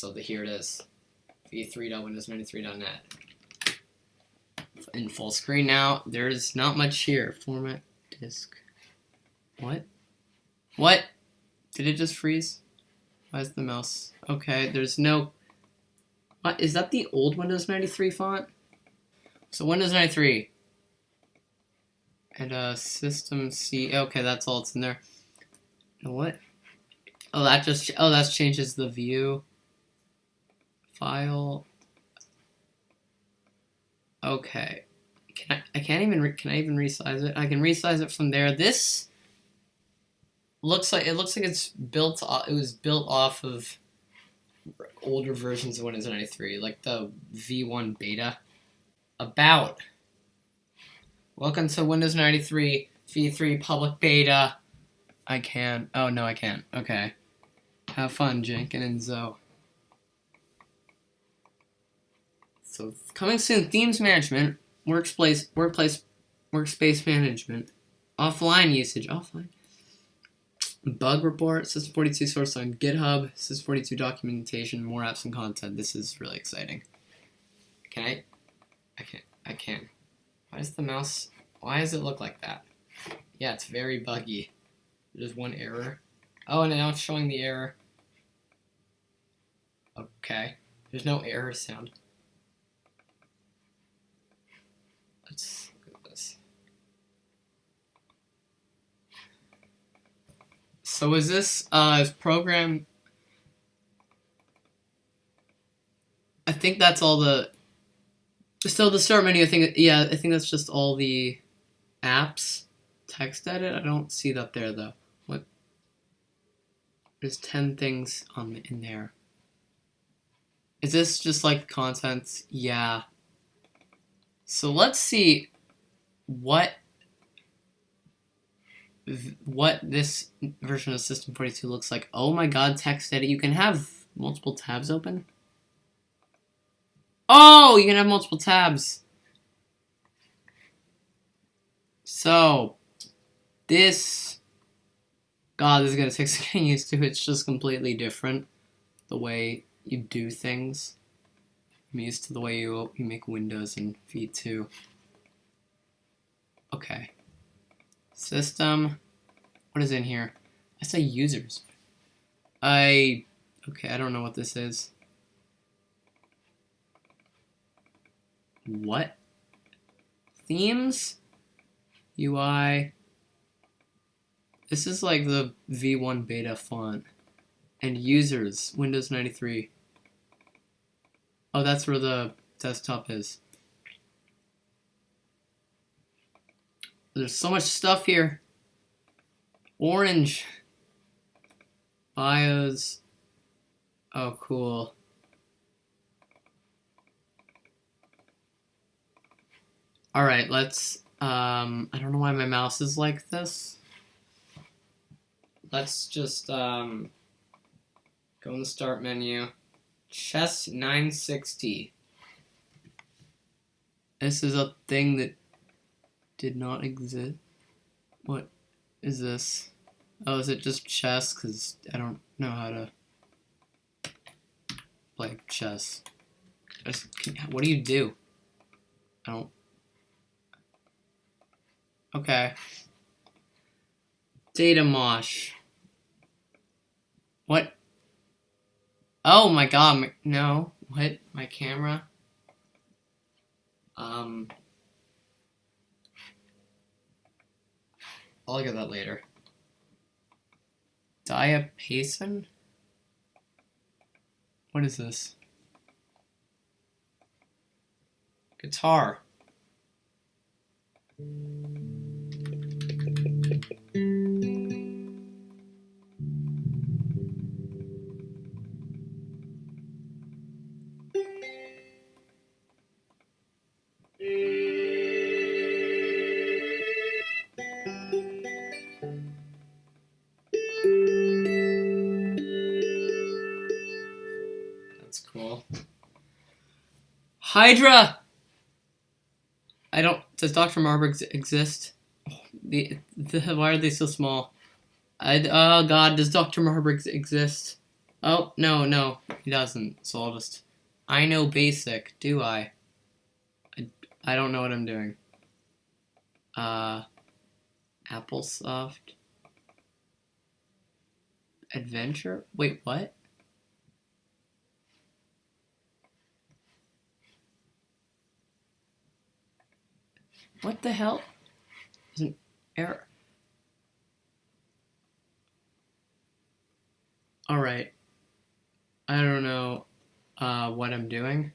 So the, here it is. v3.windows93.net. In full screen now. There's not much here. Format disk. What? What? Did it just freeze? Why is the mouse? Okay, there's no... What? Is that the old Windows 93 font? So Windows 93. And uh, System C. Okay, that's all it's in there. And what? Oh, that just... Oh, that changes the view. File. Okay. Can I... I can't even... Can I even resize it? I can resize it from there. This looks like it looks like it's built it was built off of older versions of Windows 93 like the V1 beta about welcome to Windows 93 V3 public beta I can't. oh no I can't okay have fun Jenkins and Zoe so coming soon themes management workplace workplace workspace management offline usage offline bug report, System42 source on GitHub, System42 documentation, more apps and content. This is really exciting. Can I? I can't. I can. Why does the mouse? Why does it look like that? Yeah, it's very buggy. There's one error. Oh, and now it's showing the error. Okay. There's no error sound. Let's So is this uh, is program? I think that's all the. So the start menu, I think yeah, I think that's just all the apps. Text edit, I don't see that there though. What? There's ten things on in there. Is this just like content? Yeah. So let's see what what this version of System 42 looks like. Oh my god, text edit. You can have multiple tabs open. Oh, you can have multiple tabs. So, this... God, this is going to take some getting used to. It's just completely different. The way you do things. I'm used to the way you, you make windows in V2. Okay. System. What is in here? I say users. I... Okay, I don't know what this is. What? Themes? UI? This is like the V1 beta font. And users, Windows 93. Oh, that's where the desktop is. There's so much stuff here. Orange. Bios. Oh, cool. Alright, let's, um, I don't know why my mouse is like this. Let's just, um, go in the start menu. Chess 960. This is a thing that did not exist. What is this? Oh, is it just chess? Because I don't know how to play chess. Just, what do you do? I don't... Okay. Data mosh. What? Oh my god, no. What? My camera? Um... I'll look at that later. Diapason? What is this? Guitar. Hydra! I don't... Does Dr. Marburg exist? The, the, why are they so small? I, oh god, does Dr. Marburg exist? Oh, no, no, he doesn't. So I'll just... I know basic, do I? I, I don't know what I'm doing. Uh... Applesoft... Adventure? Wait, what? What the hell? There's an error. Alright. I don't know uh, what I'm doing.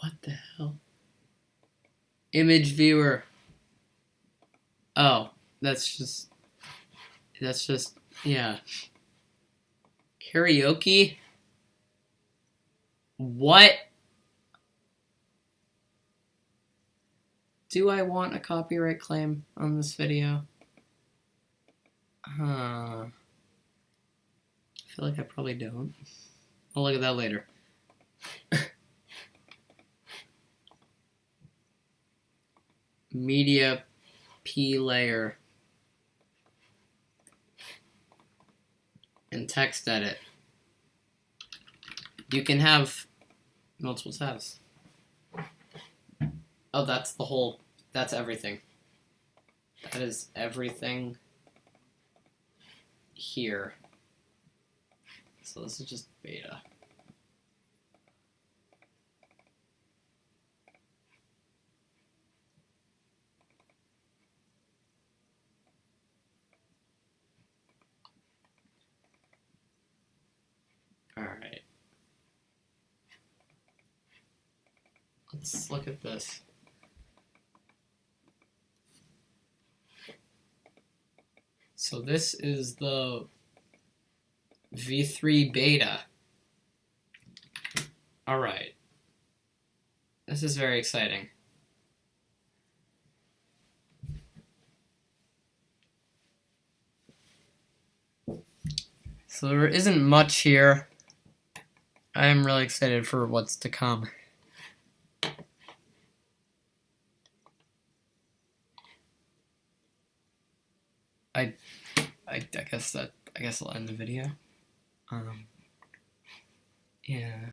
What the hell? Image viewer. Oh, that's just... That's just... Yeah. Karaoke? What? Do I want a copyright claim on this video? Huh. I feel like I probably don't. I'll look at that later. Media P layer. And text edit. You can have multiple tabs. Oh, that's the whole, that's everything. That is everything here. So this is just beta. Alright. Let's look at this. So this is the V3 beta. Alright. This is very exciting. So there isn't much here. I am really excited for what's to come. I, I, I guess that I guess I'll end the video. Um, yeah.